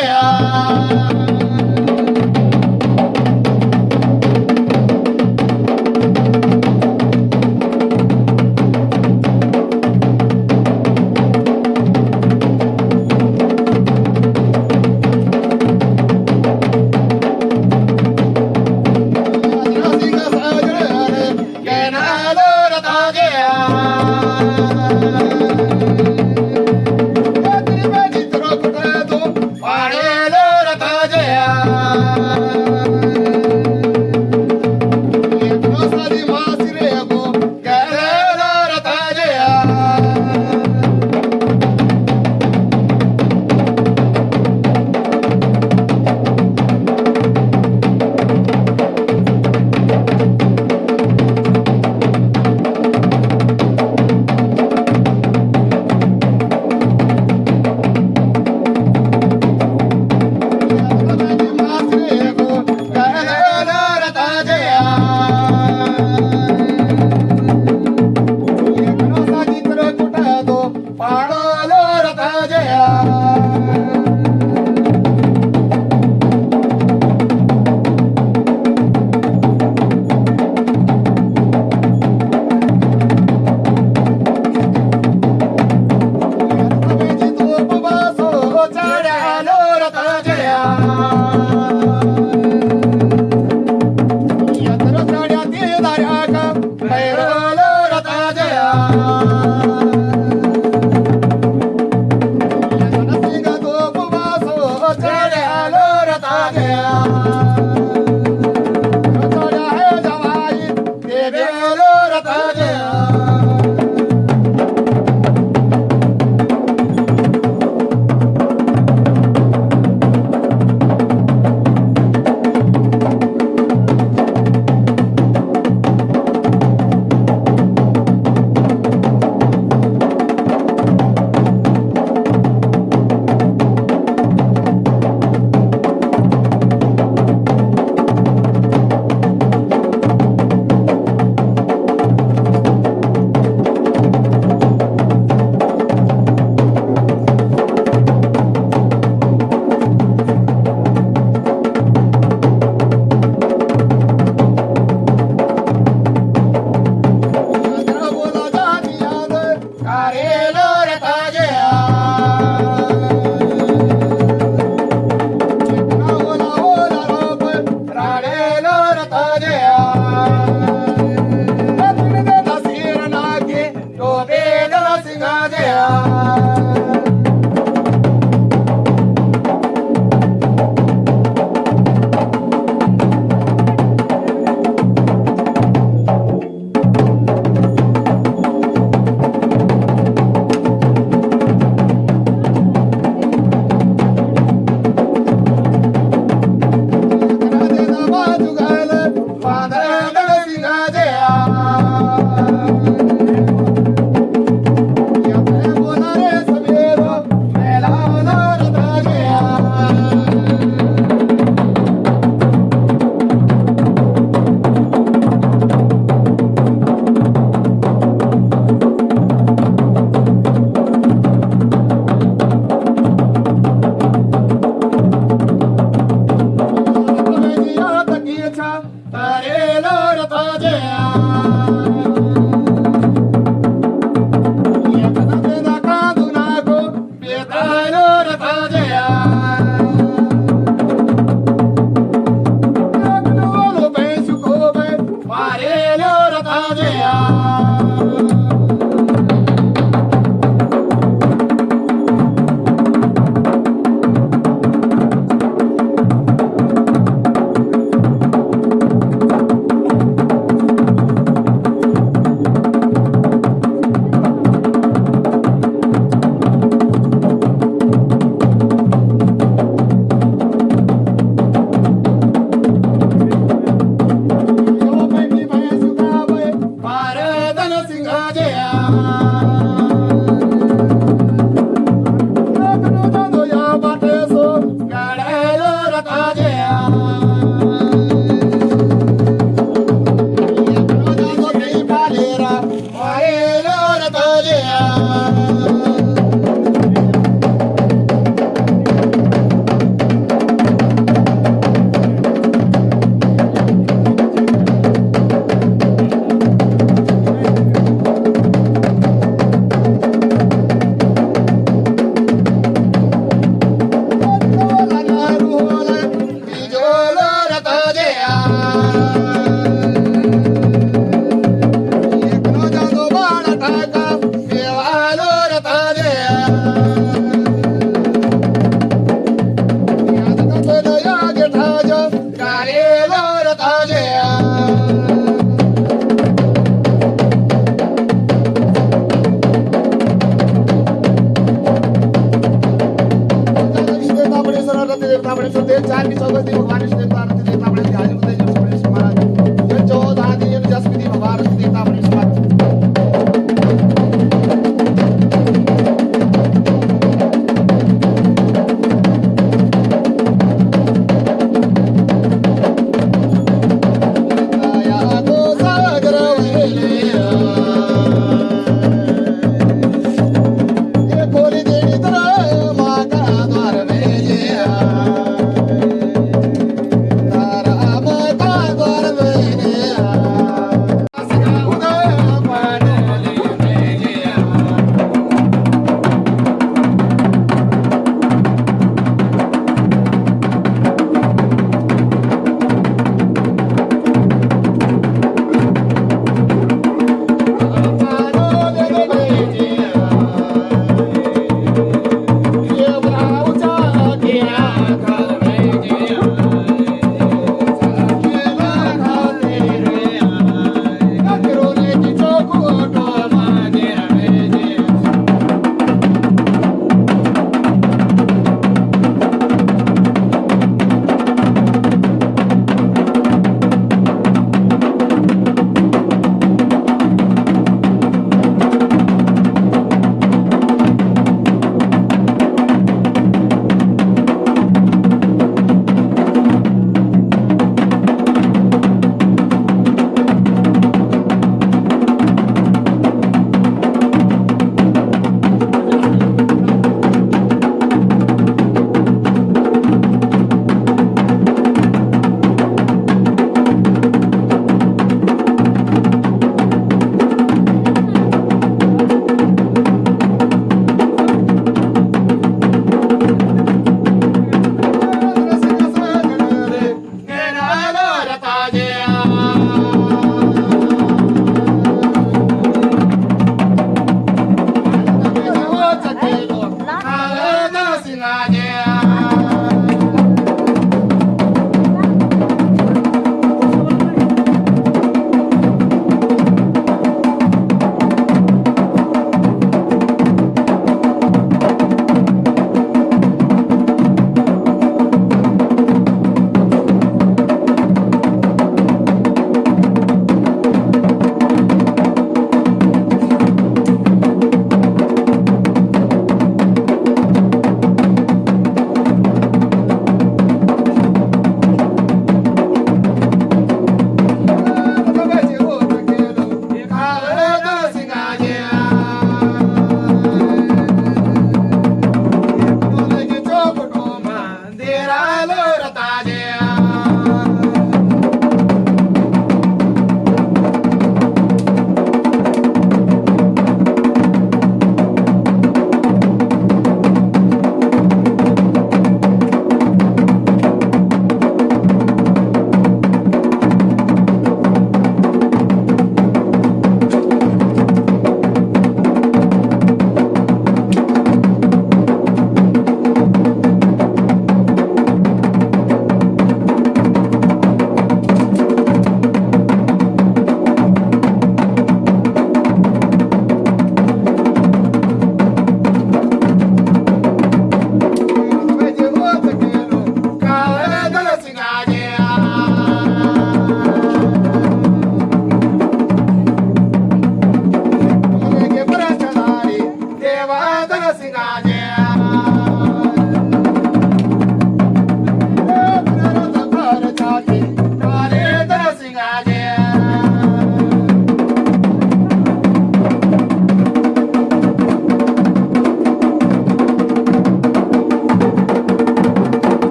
गया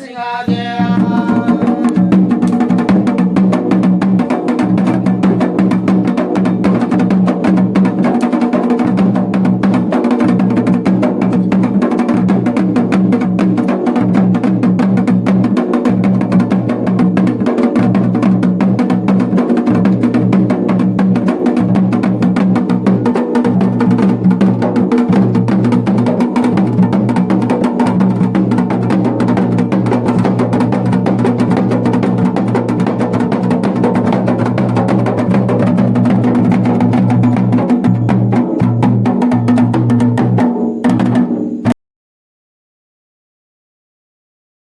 Singha again.